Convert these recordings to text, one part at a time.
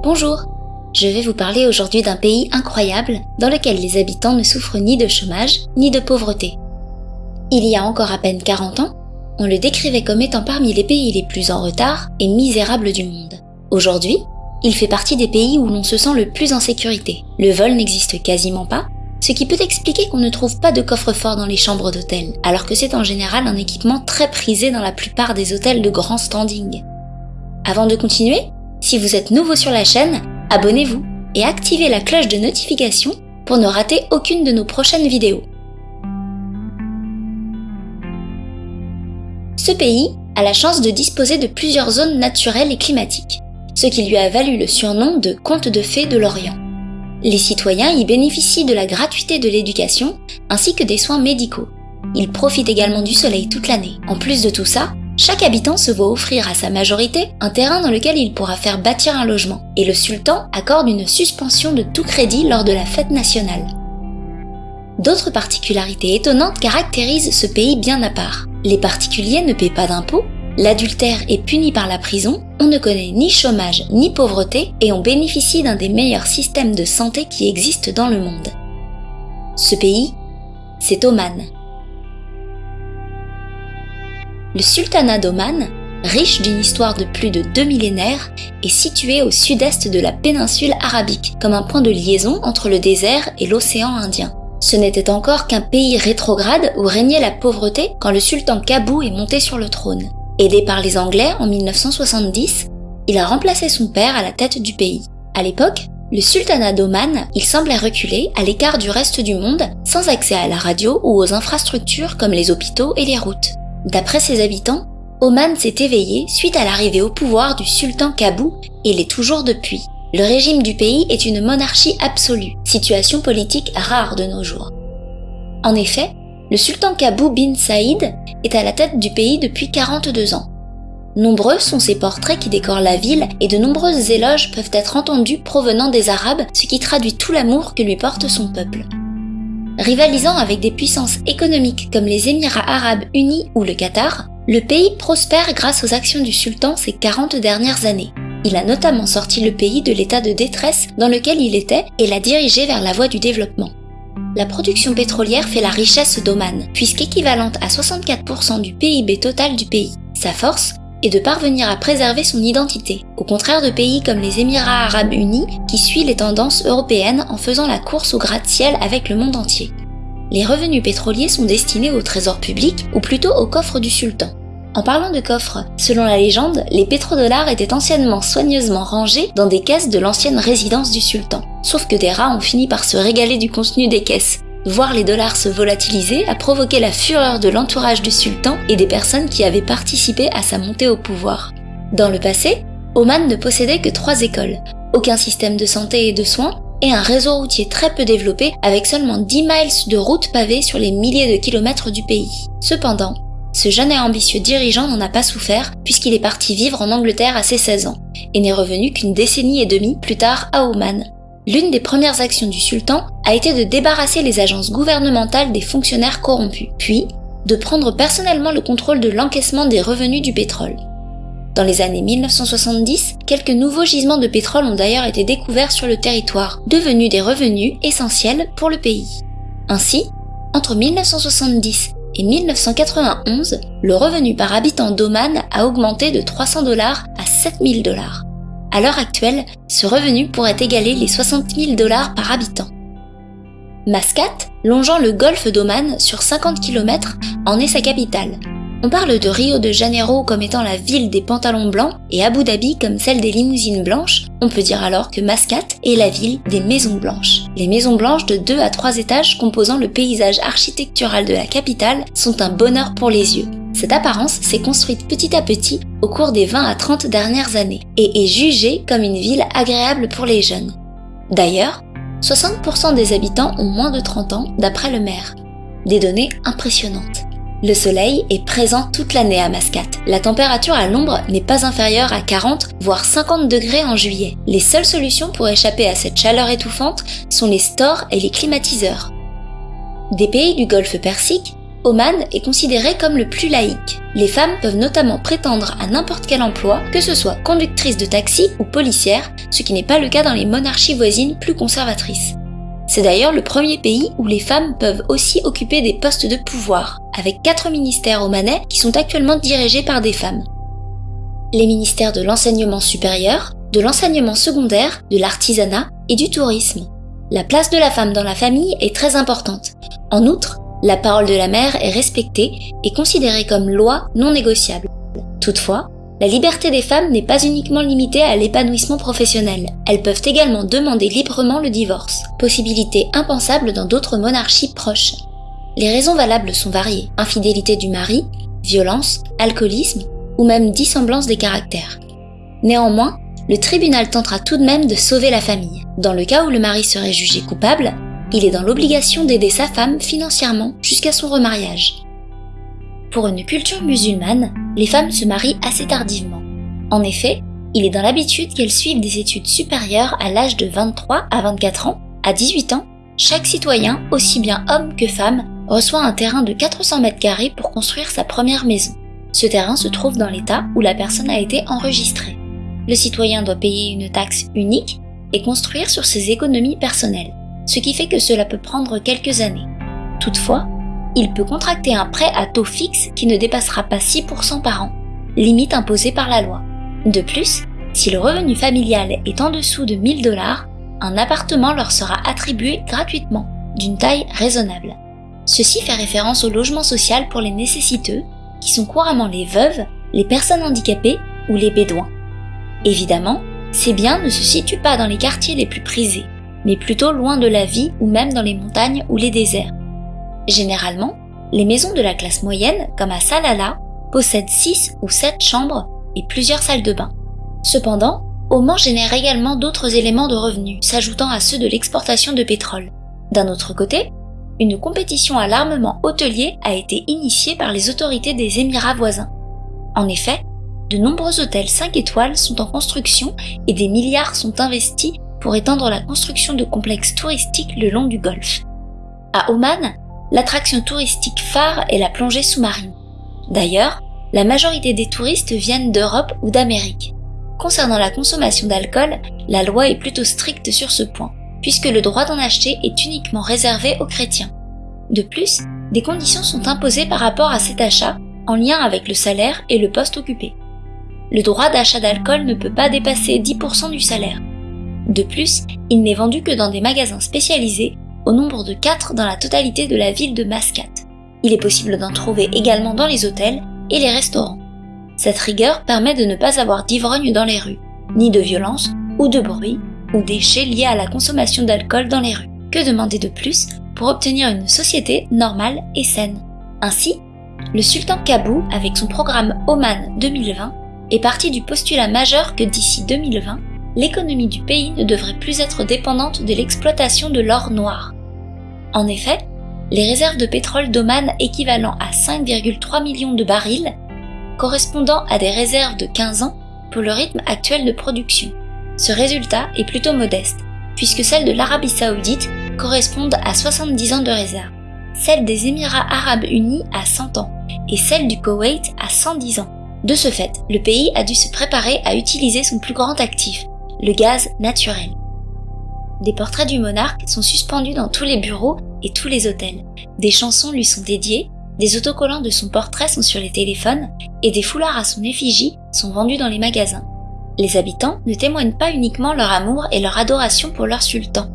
Bonjour Je vais vous parler aujourd'hui d'un pays incroyable dans lequel les habitants ne souffrent ni de chômage ni de pauvreté. Il y a encore à peine 40 ans, on le décrivait comme étant parmi les pays les plus en retard et misérables du monde. Aujourd'hui, il fait partie des pays où l'on se sent le plus en sécurité. Le vol n'existe quasiment pas, ce qui peut expliquer qu'on ne trouve pas de coffre-fort dans les chambres d'hôtel, alors que c'est en général un équipement très prisé dans la plupart des hôtels de grand standing. Avant de continuer, si vous êtes nouveau sur la chaîne, abonnez-vous et activez la cloche de notification pour ne rater aucune de nos prochaines vidéos. Ce pays a la chance de disposer de plusieurs zones naturelles et climatiques, ce qui lui a valu le surnom de conte de fées de l'Orient. Les citoyens y bénéficient de la gratuité de l'éducation ainsi que des soins médicaux. Ils profitent également du soleil toute l'année. En plus de tout ça, chaque habitant se voit offrir à sa majorité un terrain dans lequel il pourra faire bâtir un logement, et le sultan accorde une suspension de tout crédit lors de la fête nationale. D'autres particularités étonnantes caractérisent ce pays bien à part. Les particuliers ne paient pas d'impôts, l'adultère est puni par la prison, on ne connaît ni chômage ni pauvreté et on bénéficie d'un des meilleurs systèmes de santé qui existent dans le monde. Ce pays, c'est Oman. Le sultanat d'Oman, riche d'une histoire de plus de deux millénaires, est situé au sud-est de la péninsule arabique, comme un point de liaison entre le désert et l'océan Indien. Ce n'était encore qu'un pays rétrograde où régnait la pauvreté quand le sultan Kabou est monté sur le trône. Aidé par les Anglais en 1970, il a remplacé son père à la tête du pays. À l'époque, le sultanat d'Oman, il semblait reculer à l'écart du reste du monde, sans accès à la radio ou aux infrastructures comme les hôpitaux et les routes. D'après ses habitants, Oman s'est éveillé suite à l'arrivée au pouvoir du sultan Kabou et l'est toujours depuis. Le régime du pays est une monarchie absolue, situation politique rare de nos jours. En effet, le sultan Kabou bin Saïd est à la tête du pays depuis 42 ans. Nombreux sont ses portraits qui décorent la ville et de nombreuses éloges peuvent être entendus provenant des Arabes, ce qui traduit tout l'amour que lui porte son peuple. Rivalisant avec des puissances économiques comme les Émirats arabes unis ou le Qatar, le pays prospère grâce aux actions du sultan ces 40 dernières années. Il a notamment sorti le pays de l'état de détresse dans lequel il était et l'a dirigé vers la voie du développement. La production pétrolière fait la richesse d'Oman, puisqu'équivalente à 64% du PIB total du pays. Sa force est de parvenir à préserver son identité, au contraire de pays comme les Émirats arabes unis qui suit les tendances européennes en faisant la course au gratte-ciel avec le monde entier. Les revenus pétroliers sont destinés au trésor public ou plutôt au coffre du sultan. En parlant de coffre, selon la légende, les pétrodollars étaient anciennement soigneusement rangés dans des caisses de l'ancienne résidence du sultan. Sauf que des rats ont fini par se régaler du contenu des caisses, Voir les dollars se volatiliser a provoqué la fureur de l'entourage du sultan et des personnes qui avaient participé à sa montée au pouvoir. Dans le passé, Oman ne possédait que trois écoles, aucun système de santé et de soins, et un réseau routier très peu développé avec seulement 10 miles de routes pavées sur les milliers de kilomètres du pays. Cependant, ce jeune et ambitieux dirigeant n'en a pas souffert puisqu'il est parti vivre en Angleterre à ses 16 ans et n'est revenu qu'une décennie et demie plus tard à Oman, l'une des premières actions du sultan a été de débarrasser les agences gouvernementales des fonctionnaires corrompus, puis de prendre personnellement le contrôle de l'encaissement des revenus du pétrole. Dans les années 1970, quelques nouveaux gisements de pétrole ont d'ailleurs été découverts sur le territoire, devenus des revenus essentiels pour le pays. Ainsi, entre 1970 et 1991, le revenu par habitant d'Oman a augmenté de 300 dollars à 7000 dollars. À l'heure actuelle, ce revenu pourrait égaler les 60 000 dollars par habitant. Mascate, longeant le golfe d'Oman sur 50 km, en est sa capitale. On parle de Rio de Janeiro comme étant la ville des pantalons blancs et Abu Dhabi comme celle des limousines blanches, on peut dire alors que Mascate est la ville des maisons blanches. Les maisons blanches de 2 à 3 étages composant le paysage architectural de la capitale sont un bonheur pour les yeux. Cette apparence s'est construite petit à petit au cours des 20 à 30 dernières années et est jugée comme une ville agréable pour les jeunes. D'ailleurs, 60% des habitants ont moins de 30 ans d'après le maire. Des données impressionnantes. Le soleil est présent toute l'année à Mascate. La température à l'ombre n'est pas inférieure à 40 voire 50 degrés en juillet. Les seules solutions pour échapper à cette chaleur étouffante sont les stores et les climatiseurs. Des pays du golfe Persique, Oman est considéré comme le plus laïque. Les femmes peuvent notamment prétendre à n'importe quel emploi, que ce soit conductrice de taxi ou policière, ce qui n'est pas le cas dans les monarchies voisines plus conservatrices. C'est d'ailleurs le premier pays où les femmes peuvent aussi occuper des postes de pouvoir, avec quatre ministères omanais qui sont actuellement dirigés par des femmes. Les ministères de l'enseignement supérieur, de l'enseignement secondaire, de l'artisanat et du tourisme. La place de la femme dans la famille est très importante. En outre, la parole de la mère est respectée et considérée comme loi non négociable. Toutefois, la liberté des femmes n'est pas uniquement limitée à l'épanouissement professionnel. Elles peuvent également demander librement le divorce, possibilité impensable dans d'autres monarchies proches. Les raisons valables sont variées. Infidélité du mari, violence, alcoolisme ou même dissemblance des caractères. Néanmoins, le tribunal tentera tout de même de sauver la famille. Dans le cas où le mari serait jugé coupable, il est dans l'obligation d'aider sa femme financièrement jusqu'à son remariage. Pour une culture musulmane, les femmes se marient assez tardivement. En effet, il est dans l'habitude qu'elles suivent des études supérieures à l'âge de 23 à 24 ans. À 18 ans, chaque citoyen, aussi bien homme que femme, reçoit un terrain de 400 mètres carrés pour construire sa première maison. Ce terrain se trouve dans l'état où la personne a été enregistrée. Le citoyen doit payer une taxe unique et construire sur ses économies personnelles ce qui fait que cela peut prendre quelques années. Toutefois, il peut contracter un prêt à taux fixe qui ne dépassera pas 6% par an, limite imposée par la loi. De plus, si le revenu familial est en dessous de 1000 dollars, un appartement leur sera attribué gratuitement, d'une taille raisonnable. Ceci fait référence au logement social pour les nécessiteux, qui sont couramment les veuves, les personnes handicapées ou les bédouins. Évidemment, ces biens ne se situent pas dans les quartiers les plus prisés, mais plutôt loin de la vie ou même dans les montagnes ou les déserts. Généralement, les maisons de la classe moyenne, comme à Salala, possèdent 6 ou 7 chambres et plusieurs salles de bain. Cependant, Oman génère également d'autres éléments de revenus, s'ajoutant à ceux de l'exportation de pétrole. D'un autre côté, une compétition à l'armement hôtelier a été initiée par les autorités des Émirats voisins. En effet, de nombreux hôtels 5 étoiles sont en construction et des milliards sont investis pour étendre la construction de complexes touristiques le long du golfe. À Oman, l'attraction touristique phare est la plongée sous-marine. D'ailleurs, la majorité des touristes viennent d'Europe ou d'Amérique. Concernant la consommation d'alcool, la loi est plutôt stricte sur ce point, puisque le droit d'en acheter est uniquement réservé aux chrétiens. De plus, des conditions sont imposées par rapport à cet achat en lien avec le salaire et le poste occupé. Le droit d'achat d'alcool ne peut pas dépasser 10% du salaire, de plus, il n'est vendu que dans des magasins spécialisés, au nombre de 4 dans la totalité de la ville de Mascate. Il est possible d'en trouver également dans les hôtels et les restaurants. Cette rigueur permet de ne pas avoir d'ivrogne dans les rues, ni de violence ou de bruit ou déchets liés à la consommation d'alcool dans les rues. Que demander de plus pour obtenir une société normale et saine? Ainsi, le sultan Kabou, avec son programme Oman 2020, est parti du postulat majeur que d'ici 2020, l'économie du pays ne devrait plus être dépendante de l'exploitation de l'or noir. En effet, les réserves de pétrole d'Oman équivalent à 5,3 millions de barils, correspondant à des réserves de 15 ans pour le rythme actuel de production. Ce résultat est plutôt modeste, puisque celles de l'Arabie saoudite correspondent à 70 ans de réserve, celles des Émirats arabes unis à 100 ans, et celles du Koweït à 110 ans. De ce fait, le pays a dû se préparer à utiliser son plus grand actif, le gaz naturel. Des portraits du monarque sont suspendus dans tous les bureaux et tous les hôtels. Des chansons lui sont dédiées, des autocollants de son portrait sont sur les téléphones et des foulards à son effigie sont vendus dans les magasins. Les habitants ne témoignent pas uniquement leur amour et leur adoration pour leur sultan.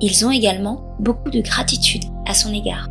Ils ont également beaucoup de gratitude à son égard.